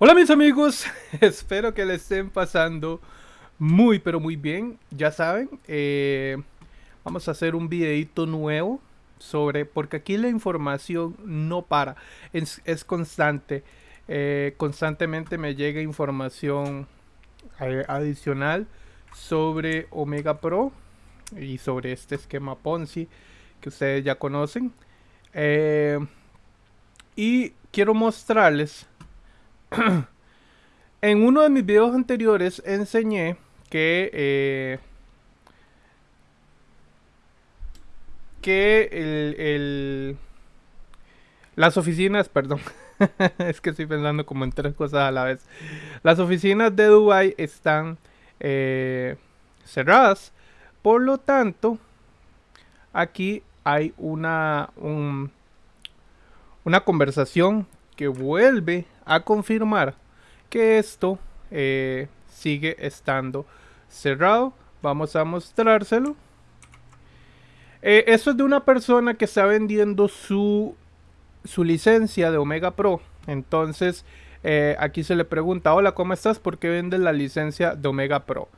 Hola mis amigos, espero que le estén pasando muy pero muy bien. Ya saben, eh, vamos a hacer un videito nuevo sobre, porque aquí la información no para, es, constante. Eh, constantemente me llega información eh, adicional sobre Omega Pro y sobre este esquema Ponzi que ustedes ya conocen. y quiero mostrarles en uno de mis videos anteriores enseñé que eh, que el, las oficinas, perdón, es que estoy pensando como en tres cosas a la vez. Las oficinas de Dubai están eh, cerradas, por lo tanto, aquí hay una una conversación que vuelve a confirmar que esto eh, sigue estando cerrado. Vamos a mostrárselo. Eh, esto es de una persona que está vendiendo su, su licencia de Omega Pro. Entonces, eh, aquí se le pregunta, hola, ¿cómo estás? ¿Por qué vendes la licencia de Omega Pro?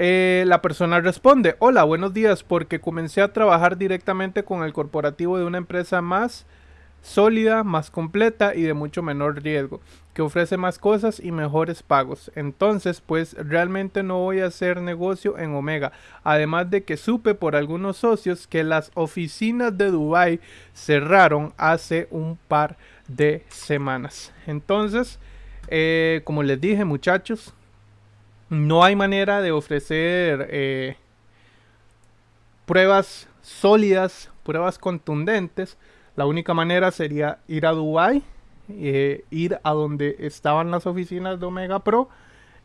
la persona responde, hola, buenos días, porque comencé a trabajar directamente con el corporativo de una empresa más sólida, más completa y de mucho menor riesgo, que ofrece más cosas y mejores pagos. Entonces, pues realmente no voy a hacer negocio en Omega. Además de que supe por algunos socios que las oficinas de Dubai cerraron hace un par de semanas. Entonces, eh, como les dije muchachos, no hay manera de ofrecer eh, pruebas sólidas, pruebas contundentes la única manera sería ir a Dubai, eh, ir a donde estaban las oficinas de Omega Pro,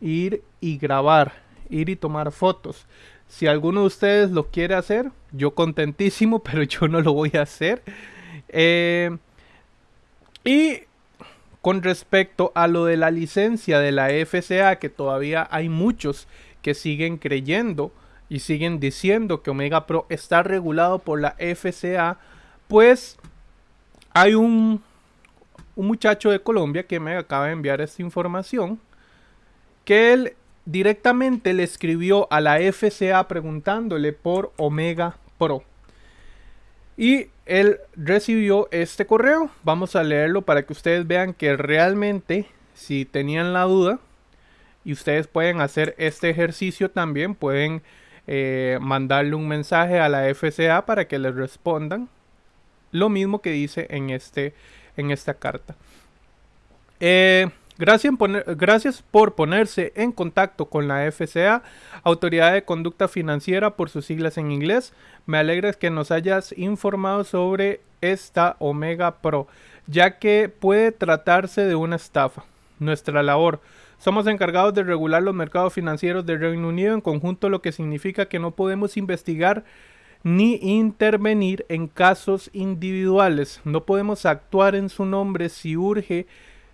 ir y grabar, ir y tomar fotos. Si alguno de ustedes lo quiere hacer, yo contentísimo, pero yo no lo voy a hacer. Eh, y con respecto a lo de la licencia de la FCA, que todavía hay muchos que siguen creyendo y siguen diciendo que Omega Pro está regulado por la FCA, pues hay un, muchacho de Colombia que me acaba de enviar esta información. Que él directamente le escribió a la FCA preguntándole por Omega Pro. Y él recibió este correo. Vamos a leerlo para que ustedes vean que realmente, si tenían la duda, y ustedes pueden hacer este ejercicio también, pueden eh, mandarle un mensaje a la FCA para que les respondan lo mismo que dice en, este, en esta carta. Eh, gracias, gracias, por ponerse en contacto con la FCA, Autoridad de Conducta Financiera por sus siglas en inglés. Me alegra que nos hayas informado sobre esta Omega Pro, ya que puede tratarse de una estafa. Nuestra labor. Somos encargados de regular los mercados financieros del Reino Unido en conjunto, lo que significa que no podemos investigar ni intervenir en casos individuales. No podemos actuar en su nombre si urge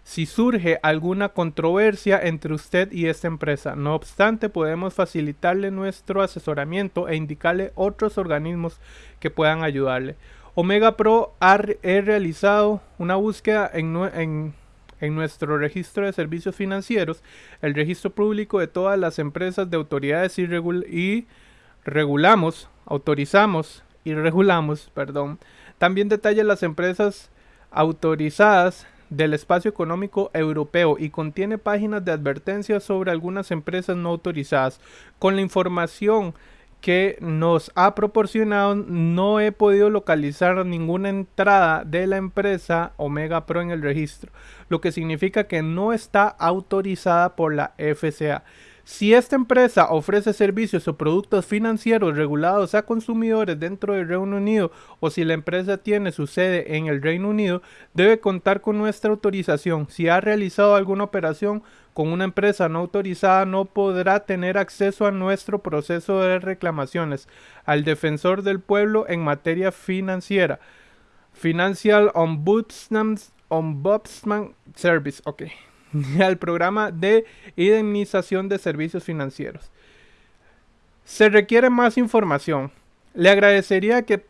si surge alguna controversia entre usted y esta empresa. No obstante, podemos facilitarle nuestro asesoramiento e indicarle otros organismos que puedan ayudarle. Omega Pro ha realizado una búsqueda en, nuestro registro de servicios financieros, el registro público de todas las empresas de autoridades y regulamos autorizamos y regulamos, perdón, también detalla las empresas autorizadas del espacio económico europeo y contiene páginas de advertencias sobre algunas empresas no autorizadas. Con la información que nos ha proporcionado no he podido localizar ninguna entrada de la empresa Omega Pro en el registro, lo que significa que no está autorizada por la FCA. Si esta empresa ofrece servicios o productos financieros regulados a consumidores dentro del Reino Unido o si la empresa tiene su sede en el Reino Unido, debe contar con nuestra autorización. Si ha realizado alguna operación con una empresa no autorizada, no podrá tener acceso a nuestro proceso de reclamaciones al defensor del pueblo en materia financiera. Financial Ombudsman, Service. Ok. al programa de indemnización de servicios financieros. Se requiere más información. Le agradecería que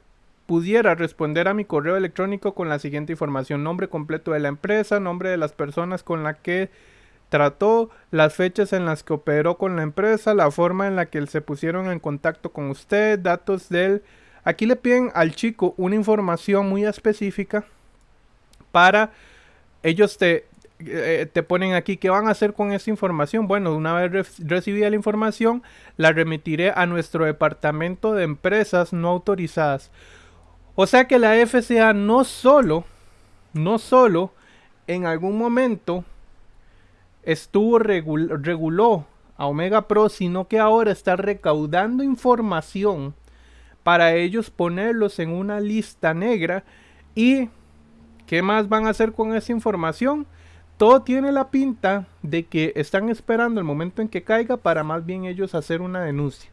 pudiera responder a mi correo electrónico con la siguiente información. Nombre completo de la empresa, nombre de las personas con la que trató, las fechas en las que operó con la empresa, la forma en la que se pusieron en contacto con usted, datos del... Aquí le piden al chico una información muy específica para ellos te, eh, te ponen aquí qué van a hacer con esa información. Bueno, una vez recibida la información, la remitiré a nuestro departamento de empresas no autorizadas. O sea que la FCA no solo, no solo en algún momento estuvo reguló a Omega Pro, sino que ahora está recaudando información para ellos ponerlos en una lista negra y ¿qué más van a hacer con esa información? Todo tiene la pinta de que están esperando el momento en que caiga para más bien ellos hacer una denuncia.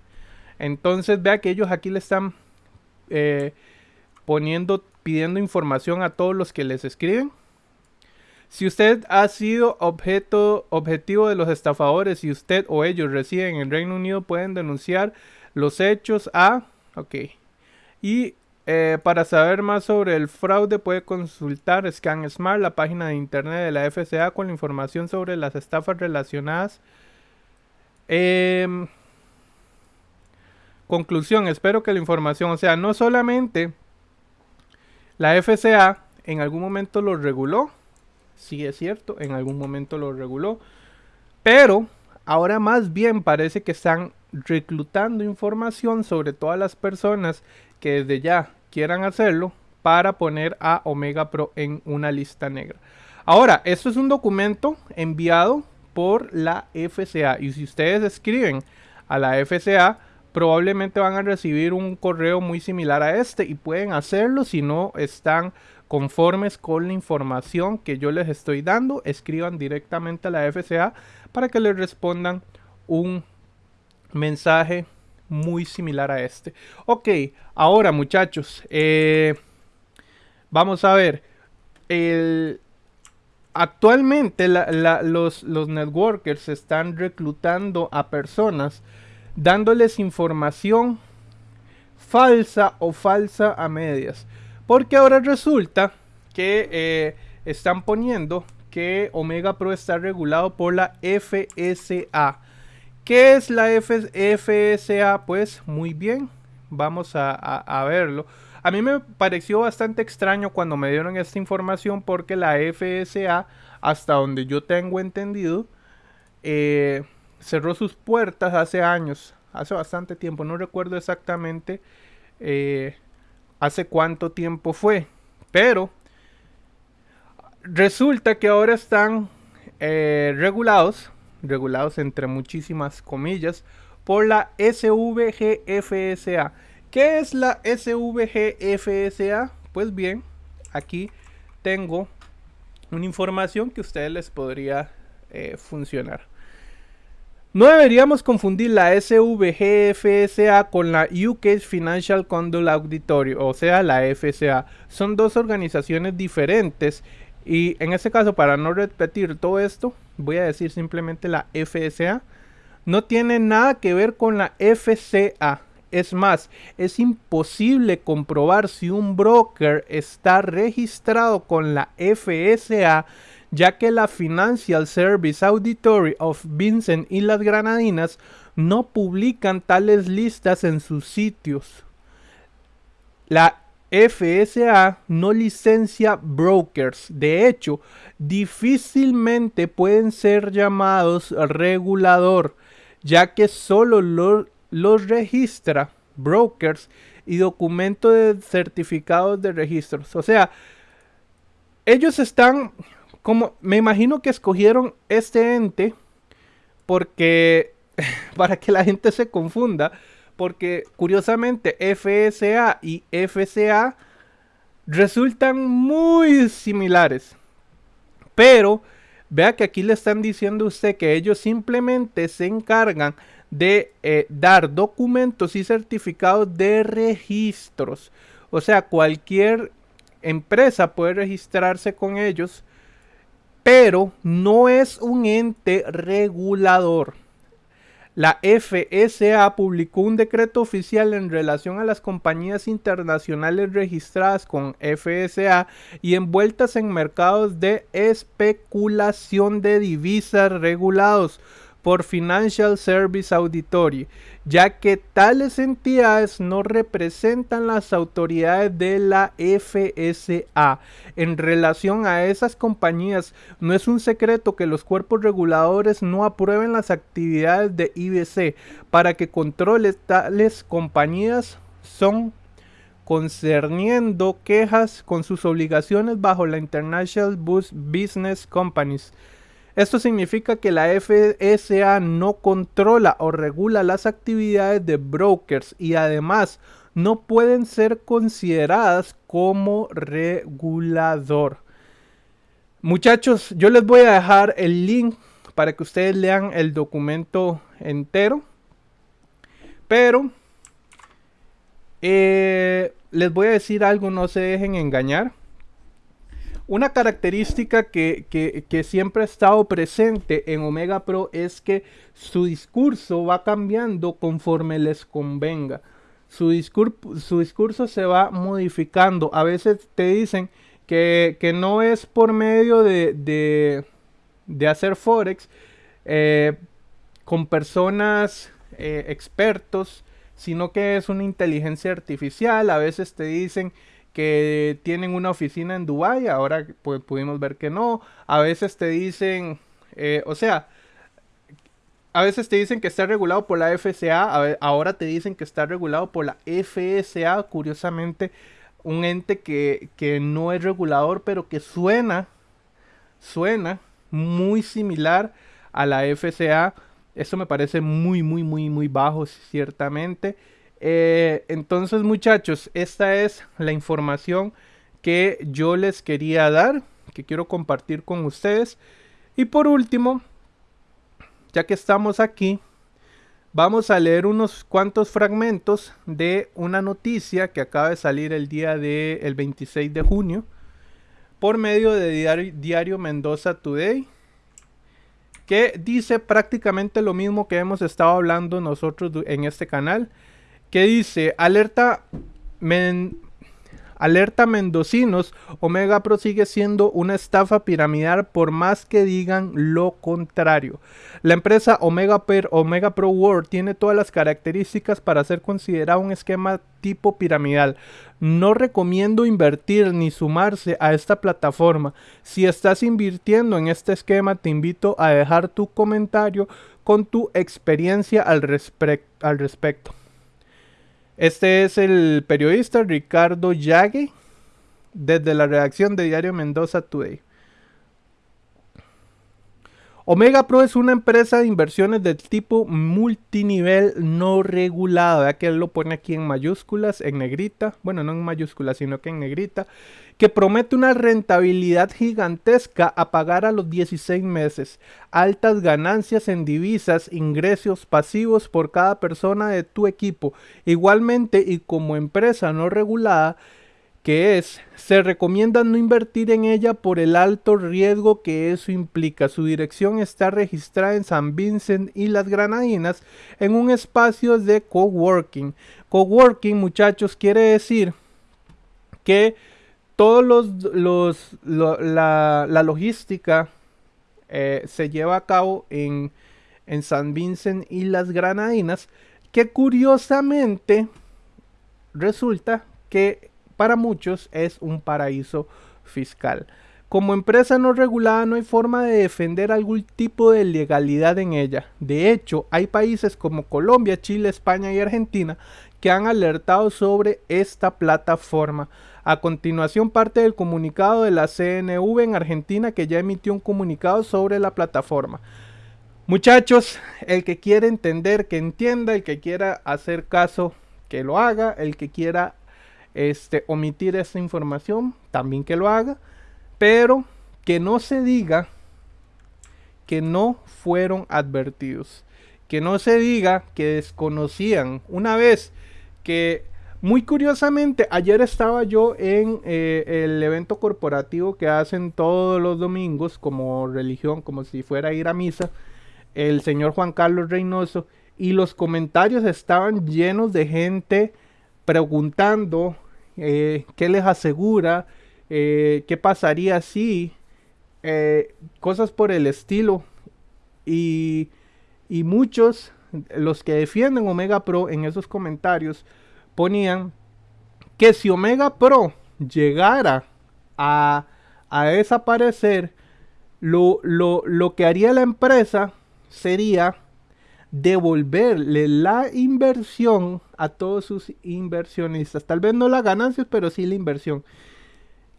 Entonces vea que ellos aquí le están eh, pidiendo información a todos los que les escriben. Si usted ha sido objeto, objetivo de los estafadores y usted o ellos residen en el Reino Unido, pueden denunciar los hechos a... Ok. Y eh, para saber más sobre el fraude puede consultar ScanSmart, la página de internet de la FCA con la información sobre las estafas relacionadas. Em, conclusión, espero que la información, o sea, no solamente la FCA en algún momento lo reguló, sí es cierto, en algún momento lo reguló, pero ahora más bien parece que están reclutando información sobre todas las personas que desde ya quieran hacerlo para poner a Omega Pro en una lista negra. Ahora, esto es un documento enviado por la FCA y si ustedes escriben a la FCA, probablemente van a recibir un correo muy similar a este y pueden hacerlo si no están conformes con la información que yo les estoy dando. Escriban directamente a la FCA para que les respondan un mensaje muy similar a este. Ok, ahora muchachos, eh, vamos a ver. Actualmente los, los networkers están reclutando a personas dándoles información falsa o falsa a medias. Porque ahora resulta que eh, están poniendo que Omega Pro está regulado por la FSA. ¿Qué es la FSA? Pues muy bien, vamos a, verlo. A mí me pareció bastante extraño cuando me dieron esta información porque la FSA, hasta donde yo tengo entendido, eh, cerró sus puertas hace años, hace bastante tiempo, no recuerdo exactamente eh, hace cuánto tiempo fue, pero resulta que ahora están eh, regulados, regulados entre muchísimas comillas, por la SVGFSA. ¿Qué es la SVGFSA? Pues bien, aquí tengo una información que a ustedes les podría eh, funcionar. No deberíamos confundir la SVGFSA con la UK Financial Conduct Auditory, o sea, la FSA. Son dos organizaciones diferentes y en este caso, para no repetir todo esto, voy a decir simplemente la FSA. No tiene nada que ver con la FCA. Es más, es imposible comprobar si un broker está registrado con la FSA ya que la Financial Service Auditory of Vincent y las Granadinas no publican tales listas en sus sitios. La FSA no licencia brokers. De hecho, difícilmente pueden ser llamados regulador, ya que solo los registra brokers y documentos de certificados de registros. O sea, ellos están como me imagino que escogieron este ente porque para que la gente se confunda, porque curiosamente FSA y FCA resultan muy similares. Pero vea que aquí le están diciendo a usted que ellos simplemente se encargan de eh, dar documentos y certificados de registros. O sea, cualquier empresa puede registrarse con ellos pero no es un ente regulador. La FSA publicó un decreto oficial en relación a las compañías internacionales registradas con FSA y envueltas en mercados de especulación de divisas regulados por Financial Service Auditory, ya que tales entidades no representan las autoridades de la FSA. En relación a esas compañías, no es un secreto que los cuerpos reguladores no aprueben las actividades de IBC para que controles tales compañías son concerniendo quejas con sus obligaciones bajo la International Business Companies esto significa que la FSA no controla o regula las actividades de brokers y además no pueden ser consideradas como regulador. Muchachos, yo les voy a dejar el link para que ustedes lean el documento entero. Pero eh, les voy a decir algo, no se dejen engañar. Una característica que, siempre ha estado presente en Omega Pro es que su discurso va cambiando conforme les convenga. Su, su discurso se va modificando. A veces te dicen que, no es por medio de, hacer Forex eh, con personas eh, expertos, sino que es una inteligencia artificial. A veces te dicen que tienen una oficina en Dubai, ahora pues, pudimos ver que no. A veces te dicen, eh, o sea, a veces te dicen que está regulado por la FSA, ahora te dicen que está regulado por la FSA, curiosamente, un ente que, que no es regulador, pero que suena, suena muy similar a la FSA. Eso me parece muy, muy, muy, muy bajo, ciertamente. Eh, entonces muchachos, esta es la información que yo les quería dar, que quiero compartir con ustedes. Y por último, ya que estamos aquí, vamos a leer unos cuantos fragmentos de una noticia que acaba de salir el día del 26 de junio por medio de diario, diario Mendoza Today que dice prácticamente lo mismo que hemos estado hablando nosotros en este canal que dice, alerta, alerta mendocinos, Omega Pro sigue siendo una estafa piramidal por más que digan lo contrario. La empresa Omega, Omega Pro World tiene todas las características para ser considerado un esquema tipo piramidal. No recomiendo invertir ni sumarse a esta plataforma. Si estás invirtiendo en este esquema, te invito a dejar tu comentario con tu experiencia al, al respecto. Este es el periodista Ricardo Yague desde la redacción de Diario Mendoza Today. Omega Pro es una empresa de inversiones del tipo multinivel no regulada. Que lo pone aquí en mayúsculas, en negrita. Bueno, no en mayúsculas, sino que en negrita. Que promete una rentabilidad gigantesca a pagar a los 16 meses. Altas ganancias en divisas, ingresos pasivos por cada persona de tu equipo. Igualmente, y como empresa no regulada, que es, se recomienda no invertir en ella por el alto riesgo que eso implica. Su dirección está registrada en San Vincent y las Granadinas en un espacio de coworking. Coworking, muchachos, quiere decir que todos los, la, logística eh, se lleva a cabo en, en San Vincent y las Granadinas, que curiosamente resulta que para muchos es un paraíso fiscal. Como empresa no regulada no hay forma de defender algún tipo de legalidad en ella. De hecho, hay países como Colombia, Chile, España y Argentina que han alertado sobre esta plataforma. A continuación parte del comunicado de la CNV en Argentina que ya emitió un comunicado sobre la plataforma. Muchachos, el que quiera entender, que entienda, el que quiera hacer caso, que lo haga, el que quiera este, omitir esta información, también que lo haga, pero que no se diga que no fueron advertidos, que no se diga que desconocían. Una vez que, muy curiosamente, ayer estaba yo en eh, el evento corporativo que hacen todos los domingos como religión, como si fuera a ir a misa, el señor Juan Carlos Reynoso, y los comentarios estaban llenos de gente preguntando eh, qué les asegura, eh, qué pasaría si, eh, cosas por el estilo. Y, y muchos, los que defienden Omega Pro en esos comentarios, ponían que si Omega Pro llegara a, a desaparecer, lo, lo, lo que haría la empresa sería devolverle la inversión a todos sus inversionistas. Tal vez no las ganancias, pero sí la inversión.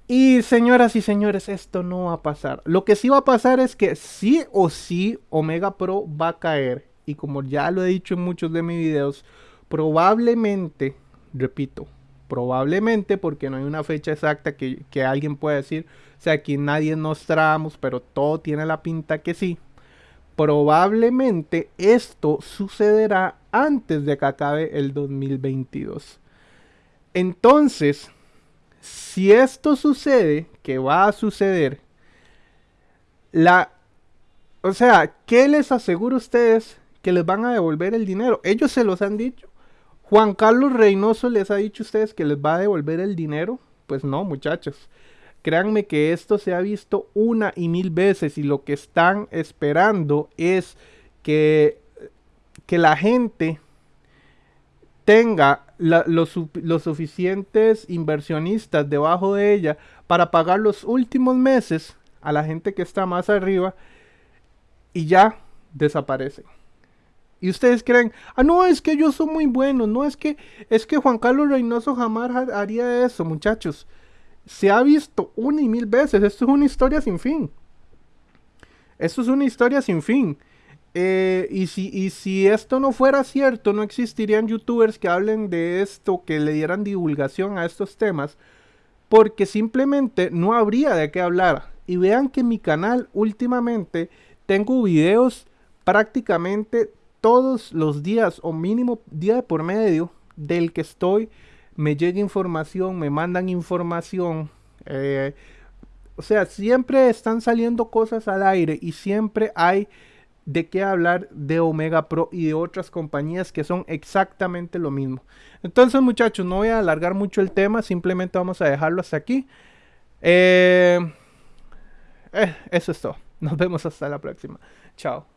Y señoras y señores, esto no va a pasar. Lo que sí va a pasar es que sí o sí Omega Pro va a caer. Y como ya lo he dicho en muchos de mis videos, probablemente, repito, probablemente porque no hay una fecha exacta que, que alguien pueda decir. O sea, aquí nadie nos tramos, pero todo tiene la pinta que sí probablemente esto sucederá antes de que acabe el 2022. Entonces, si esto sucede, que va a suceder, la, o sea, ¿qué les aseguro a ustedes que les van a devolver el dinero? Ellos se los han dicho. Juan Carlos Reynoso les ha dicho a ustedes que les va a devolver el dinero. Pues no, muchachos. Créanme que esto se ha visto una y mil veces y lo que están esperando es que, que la gente tenga los, suficientes inversionistas debajo de ella para pagar los últimos meses a la gente que está más arriba y ya desaparecen. Y ustedes creen, ah, no, es que yo soy muy bueno, no es que es que Juan Carlos Reynoso jamás haría eso, muchachos se ha visto una y mil veces. Esto es una historia sin fin. Esto es una historia sin fin. Eh, y, si, y si esto no fuera cierto, no existirían youtubers que hablen de esto, que le dieran divulgación a estos temas, porque simplemente no habría de qué hablar. Y vean que en mi canal últimamente tengo videos prácticamente todos los días o mínimo día por medio del que estoy me llega información, me mandan información. Eh, o sea, siempre están saliendo cosas al aire y siempre hay de qué hablar de Omega Pro y de otras compañías que son exactamente lo mismo. Entonces, muchachos, no voy a alargar mucho el tema, simplemente vamos a dejarlo hasta aquí. Eh, eh, eso es todo. Nos vemos hasta la próxima. Chao.